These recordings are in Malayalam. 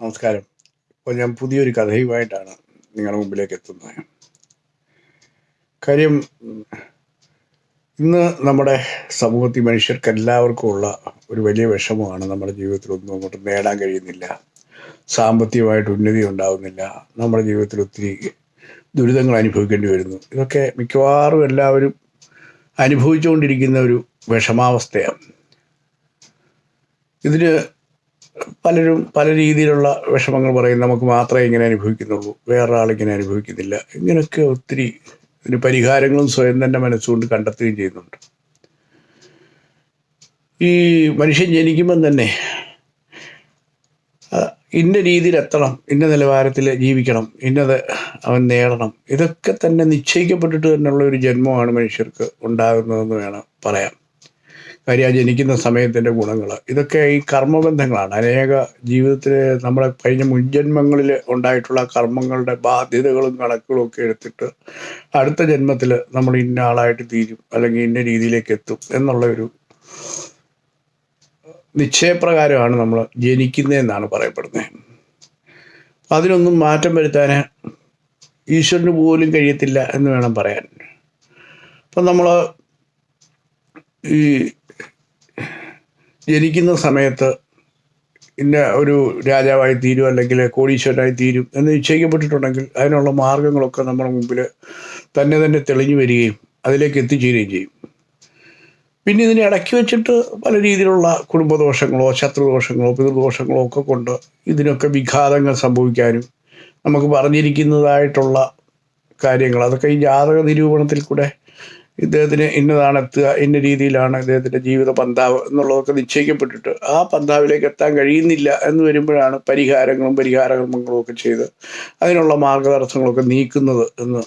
നമസ്കാരം. ഇപ്പോൾ ഞാൻ പുതിയൊരു കഥയുമായിട്ടാണ് നിങ്ങളുടെ മുമ്പിലേക്ക് എത്തുന്നത്. കാര്യം ഇന്ന് നമ്മുടെ സമൂഹത്തിൽ മനുഷ്യർക്ക് എല്ലാവർക്കും ഉള്ള ഒരു വലിയ വിഷമമാണ് നമ്മുടെ ജീവിതത്തിൽ ഒന്നും അങ്ങോട്ട് നേടാൻ കഴിയുന്നില്ല. സാമ്പത്തികമായിട്ട് ഉന്നതി ഉണ്ടാകുന്നില്ല നമ്മുടെ ജീവിതത്തിൽ ഒത്തിരി ദുരിതങ്ങൾ അനുഭവിക്കേണ്ടി വരുന്നു. ഇതൊക്കെ മിക്കവാറും എല്ലാവരും അനുഭവിച്ചുകൊണ്ടിരിക്കുന്ന ഒരു വിഷമാവസ്ഥയാണ്. ഇതിന് പലരും പല രീതിയിലുള്ള വിഷമങ്ങൾ പറയും നമുക്ക് മാത്രമേ ഇങ്ങനെ അനുഭവിക്കുന്നുള്ളൂ. വേറൊരാൾ ഇങ്ങനെ അനുഭവിക്കുന്നില്ല. ഇങ്ങനെയൊക്കെ ഒത്തിരി ഇതിന് പരിഹാരങ്ങളും സ്വയം തന്നെ മനസ്സുകൊണ്ട് കണ്ടെത്തുകയും ചെയ്യുന്നുണ്ട്. ഈ മനുഷ്യൻ ജനിക്കുമ്പം തന്നെ ഇന്ന രീതിയിൽ എത്തണം ഇന്ന നിലവാരത്തിൽ ജീവിക്കണം ഇന്നത് അവൻ നേടണം. ഇതൊക്കെ തന്നെ നിശ്ചയിക്കപ്പെട്ടിട്ട് തന്നെയുള്ള ഒരു ജന്മമാണ് മനുഷ്യർക്ക് ഉണ്ടാകുന്നതെന്ന് വേണം പറയാം കാര്യം ആ ജനിക്കുന്ന സമയത്തിന്റെ ഗുണങ്ങൾ ഇതൊക്കെ ഈ കർമ്മബന്ധങ്ങളാണ്. അനേക ജീവിതത്തിൽ നമ്മുടെ കഴിഞ്ഞ മുൻജന്മങ്ങളിൽ ഉണ്ടായിട്ടുള്ള കർമ്മങ്ങളുടെ ബാധ്യതകളും കണക്കുകളും ഒക്കെ എടുത്തിട്ട് അടുത്ത ജന്മത്തിൽ നമ്മൾ ഇന്ന ആളായിട്ട് തീരും അല്ലെങ്കിൽ ഇന്ന രീതിയിലേക്ക് എത്തും എന്നുള്ള ഒരു നിശ്ചയപ്രകാരമാണ് നമ്മൾ ജനിക്കുന്നതെന്നാണ് പറയപ്പെടുന്നത്. അതിനൊന്നും മാറ്റം വരുത്താൻ ഈശ്വരന് പോലും കഴിയത്തില്ല എന്ന് വേണം പറയാൻ. അപ്പം നമ്മൾ ഈ ജനിക്കുന്ന സമയത്ത് ഇന്ന ഒരു രാജാവായി തീരും അല്ലെങ്കിൽ കോടീശ്വരനായി തീരും എന്ന് നിശ്ചയിക്കപ്പെട്ടിട്ടുണ്ടെങ്കിൽ അതിനുള്ള മാർഗങ്ങളൊക്കെ നമ്മുടെ മുമ്പിൽ തന്നെ തന്നെ തെളിഞ്ഞു വരികയും അതിലേക്ക് എത്തിച്ചേരുകയും ചെയ്യും. പിന്നെ ഇതിനെ ഇടയ്ക്ക് വെച്ചിട്ട് പല രീതിയിലുള്ള കുടുംബദോഷങ്ങളോ ശത്രുദോഷങ്ങളോ പിതൃദോഷങ്ങളോ ഒക്കെ കൊണ്ട് ഇതിനൊക്കെ വിഘാതങ്ങൾ സംഭവിക്കാനും നമുക്ക് പറഞ്ഞിരിക്കുന്നതായിട്ടുള്ള കാര്യങ്ങൾ. അതൊക്കെ ഈ ജാതക നിരൂപണത്തിൽ കൂടെ ഇദ്ദേഹത്തിന് ഇന്നതാണ് എത്തുക ഇന്ന രീതിയിലാണ് ഇദ്ദേഹത്തിന്റെ ജീവിത പന്താവ് എന്നുള്ളതൊക്കെ നിശ്ചയിക്കപ്പെട്ടിട്ട് ആ പന്താവിലേക്ക് എത്താൻ കഴിയുന്നില്ല എന്ന് വരുമ്പോഴാണ് പരിഹാരങ്ങളും പരിഹാരകർമ്മങ്ങളും ഒക്കെ ചെയ്ത് അതിനുള്ള മാർഗതടസ്സങ്ങളൊക്കെ നീക്കുന്നത് എന്ന്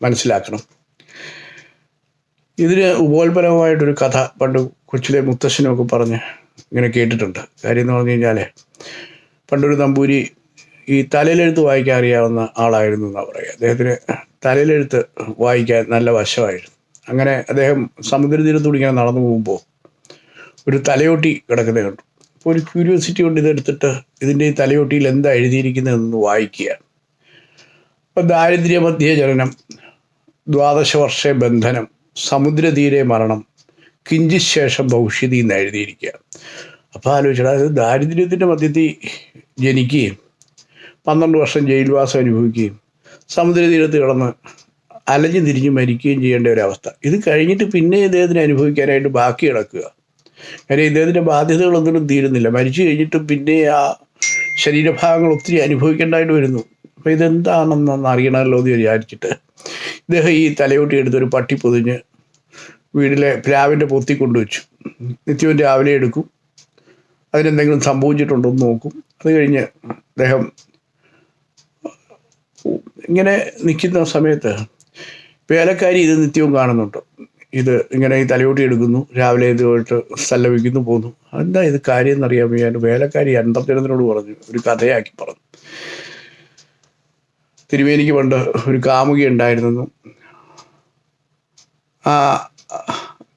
മനസ്സിലാക്കണം. ഇതിന് ഉപോത്പരമായിട്ടൊരു കഥ പണ്ട് കൊച്ചിലെ മുത്തശ്ശനൊക്കെ പറഞ്ഞ് ഇങ്ങനെ കേട്ടിട്ടുണ്ട്. കാര്യം എന്ന് പറഞ്ഞു കഴിഞ്ഞാൽ പണ്ടൊരു നമ്പൂരി ഈ തലയിലെഴുത്ത് വായിക്കാൻ അറിയാവുന്ന ആളായിരുന്നു എന്നാണ് പറയുക. അദ്ദേഹത്തിന് തലയിലെഴുത്ത് വായിക്കാൻ നല്ല വശമായിരുന്നു. അങ്ങനെ അദ്ദേഹം സമുദ്രതീരത്തൂടെ ഇങ്ങനെ നടന്നു പോകുമ്പോൾ ഒരു തലയോട്ടി കിടക്കുന്നത് കണ്ടു. അപ്പോൾ ഒരു ക്യൂരിയോസിറ്റി കൊണ്ട് ഇതെടുത്തിട്ട് ഇതിന്റെ ഈ തലയോട്ടിയിൽ എന്താ എഴുതിയിരിക്കുന്നതെന്ന് വായിക്കുക അപ്പോൾ ദാരിദ്ര്യമധ്യേ ജനനം ദ്വാദശ വർഷ ബന്ധനം സമുദ്രതീരെ മരണം കിഞ്ചിത് ശേഷം ഭവിഷ്യതി എന്ന് എഴുതിയിരിക്കുക അപ്പോൾ ആലോചിച്ചാൽ അത് ദാരിദ്ര്യത്തിന്റെ മധ്യത്തിൽ ജനിക്കുകയും പന്ത്രണ്ട് വർഷം ജയിൽവാസം അനുഭവിക്കുകയും സമുദ്രതീരത്ത് കിടന്ന് അലഞ്ഞു തിരിഞ്ഞ് മരിക്കുകയും ചെയ്യേണ്ട ഒരു അവസ്ഥ ഇത് കഴിഞ്ഞിട്ട് പിന്നെ ഇദ്ദേഹത്തിന് അനുഭവിക്കാനായിട്ട് ബാക്കി കിടക്കുക. കാര്യം ഇദ്ദേഹത്തിന്റെ ബാധ്യതകളൊന്നും തീരുന്നില്ല. മരിച്ചു കഴിഞ്ഞിട്ട് പിന്നെ ആ ശരീരഭാഗങ്ങൾ ഒത്തിരി അനുഭവിക്കേണ്ടതായിട്ട് വരുന്നു. അപ്പോൾ ഇതെന്താണെന്നൊന്ന് അറിയണമല്ലോ എന്ന് വിചാരിച്ചിട്ട് ഇദ്ദേഹം ഈ തലയോട്ടി എടുത്തൊരു പട്ടി പൊതിഞ്ഞ് വീട്ടിലെ പ്ലാവിന്റെ പൊത്തി കൊണ്ടുവച്ചു. നിത്യവും രാവിലെ എടുക്കും. അതിനെന്തെങ്കിലും സംഭവിച്ചിട്ടുണ്ടോ എന്ന് നോക്കും. അത് കഴിഞ്ഞ് അദ്ദേഹം ഇങ്ങനെ നിൽക്കുന്ന സമയത്ത് വേലക്കാരി ഇത് നിത്യവും കാണുന്നുണ്ട്. ഇത് ഇങ്ങനെ ഈ തലയോട്ടി എടുക്കുന്നു രാവിലെ ഇതുമായിട്ട് സല്ലപിക്കുന്നു പോകുന്നു. എന്താ ഇത് കാര്യം എന്നറിയാൻ വയ്യാൻ വേലക്കാരി അന്തർജനത്തിനോട് പറഞ്ഞു ഒരു കഥയാക്കി പറഞ്ഞു. തിരുവേലിക്ക് പണ്ട് ഒരു കാമുകി ഉണ്ടായിരുന്നു. ആ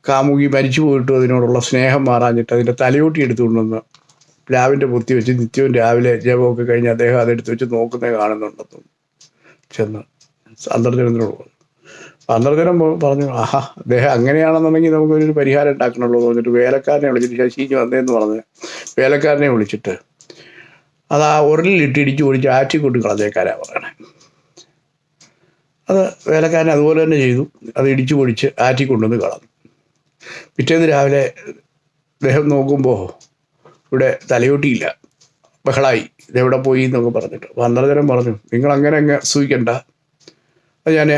കാമുകി മരിച്ചു പോയിട്ട് അതിനോടുള്ള സ്നേഹം മാറാഞ്ഞിട്ട് അതിന്റെ തലയോട്ടി എടുത്തുകൊണ്ടുവന്ന് പ്ലാവിന്റെ പൊത്തി വെച്ച് നിത്യവും രാവിലെ ജപമൊക്കെ കഴിഞ്ഞ് അദ്ദേഹം അതെടുത്ത് വെച്ച് നോക്കുന്നേ കാണുന്നുണ്ടെന്നും. ചെന്ന്. അന്തർജനത്തിനോട് പറഞ്ഞു. അന്തർജനം പറഞ്ഞു ആഹാ അദ്ദേഹം അങ്ങനെയാണെന്നുണ്ടെങ്കിൽ നമുക്കൊരു പരിഹാരം ഉണ്ടാക്കണമല്ലോ എന്ന് പറഞ്ഞിട്ട് വേലക്കാരനെ വിളിച്ചിട്ട് ശശി വന്നേന്ന് പറഞ്ഞ് വേലക്കാരനെ വിളിച്ചിട്ട് അത് ആ ഉരലിലിട്ട് ഇടിച്ച് ഓടിച്ച് ആറ്റിക്കൊണ്ട് കളഞ്ഞേക്കാരാ പറയണേ. അത് വേലക്കാരൻ അതുപോലെ തന്നെ ചെയ്തു. അത് ഇടിച്ചു പൊടിച്ച് ആറ്റി കൊണ്ടുവന്ന് കളഞ്ഞു. പിറ്റേന്ന് രാവിലെ അദ്ദേഹം നോക്കുമ്പോൾ ഇവിടെ തലയോട്ടിയില്ല. ബഹളായി. ഇതെവിടെ പോയി എന്നൊക്കെ പറഞ്ഞിട്ട്. അപ്പോൾ പറഞ്ഞു നിങ്ങൾ അങ്ങനെ അങ്ങ് സൂഹിക്കണ്ട അത് ഞാൻ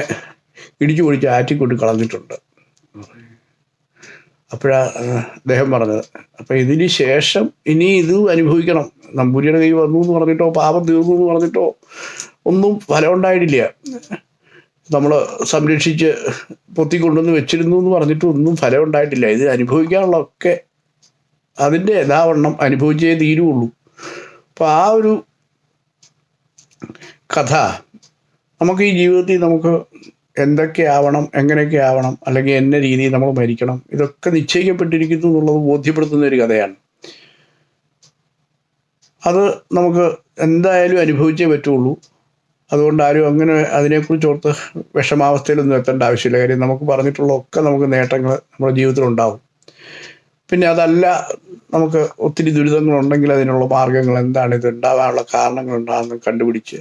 ഇടിച്ചു പൊടിച്ച് ആറ്റിക്കൊണ്ട് കളഞ്ഞിട്ടുണ്ട്. അപ്പോഴാ അദ്ദേഹം പറഞ്ഞത് അപ്പം ഇതിന് ശേഷം ഇനി ഇത് അനുഭവിക്കണം. നമ്പൂരിയുടെ കൈ വന്നു എന്ന് പറഞ്ഞിട്ടോ പാപം തീർന്നു എന്ന് പറഞ്ഞിട്ടോ ഒന്നും ഫലം ഉണ്ടായിട്ടില്ല. നമ്മൾ സംരക്ഷിച്ച് പൊത്തിക്കൊണ്ടുവന്ന് വെച്ചിരുന്നു എന്ന് പറഞ്ഞിട്ട് ഒന്നും ഫലം ഉണ്ടായിട്ടില്ല. ഇത് അനുഭവിക്കാനുള്ളതൊക്കെ അതിന്റെ യഥാവണ്ണം അനുഭവിച്ചേ തീരുള്ളൂ. അപ്പോൾ ആ ഒരു കഥ നമുക്ക് ഈ ജീവിതത്തിൽ നമുക്ക് എന്തൊക്കെ ആവണം എങ്ങനെയൊക്കെ ആവണം അല്ലെങ്കിൽ എന്ന രീതിയിൽ നമ്മൾ മരിക്കണം ഇതൊക്കെ നിശ്ചയിക്കപ്പെട്ടിരിക്കുന്നു എന്നുള്ളത് ബോധ്യപ്പെടുത്തുന്ന ഒരു കഥയാണ്. അത് നമുക്ക് എന്തായാലും അനുഭവിച്ചേ പറ്റുള്ളൂ. അതുകൊണ്ട് ആരും അങ്ങനെ അതിനെക്കുറിച്ച് ഓർത്ത് വിഷമാവസ്ഥയിലൊന്നും എത്തേണ്ട ആവശ്യമില്ല. കാര്യം നമുക്ക് പറഞ്ഞിട്ടുള്ള ഒക്കെ നമുക്ക് നേട്ടങ്ങൾ നമ്മുടെ ജീവിതത്തിൽ ഉണ്ടാവും പിന്നെ അതല്ല നമുക്ക് ഒത്തിരി ദുരിതങ്ങളുണ്ടെങ്കിൽ അതിനുള്ള മാർഗങ്ങൾ എന്താണ്? ഇത് ഉണ്ടാകാനുള്ള കാരണങ്ങൾ എന്താണെന്ന് കണ്ടുപിടിച്ച്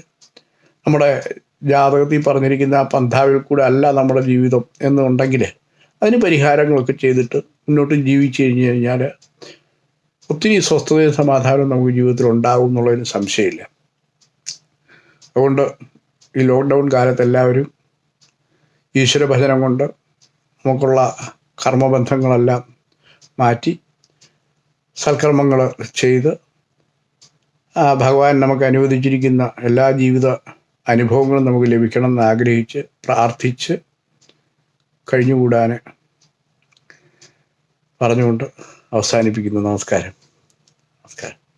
നമ്മുടെ ജാതകത്തിൽ പറഞ്ഞിരിക്കുന്ന ആ പന്ഥാവിൽ കൂടെ അല്ല നമ്മുടെ ജീവിതം എന്നുണ്ടെങ്കിൽ അതിന് പരിഹാരങ്ങളൊക്കെ ചെയ്തിട്ട് മുന്നോട്ട് ജീവിച്ചു കഴിഞ്ഞ് കഴിഞ്ഞാൽ ഒത്തിരി സ്വസ്ഥതയും സമാധാനവും നമുക്ക് ജീവിതത്തിൽ ഉണ്ടാകും എന്നുള്ളതിന് സംശയമില്ല. അതുകൊണ്ട് ഈ ലോക്ക്ഡൗൺ കാലത്ത് എല്ലാവരും ഈശ്വരഭജനം കൊണ്ട് നമുക്കുള്ള കർമ്മബന്ധങ്ങളെല്ലാം മാറ്റി സൽക്കർമ്മങ്ങൾ ചെയ്ത് ഭഗവാൻ നമുക്ക് അനുവദിച്ചിരിക്കുന്ന എല്ലാ ജീവിത അനുഭവങ്ങളും നമുക്ക് ലഭിക്കണം എന്ന് ആഗ്രഹിച്ച് പ്രാർത്ഥിച്ച് കഴിഞ്ഞുകൂടാൻ പറഞ്ഞുകൊണ്ട് അവസാനിപ്പിക്കുന്നു. നമസ്കാരം. നമസ്കാരം.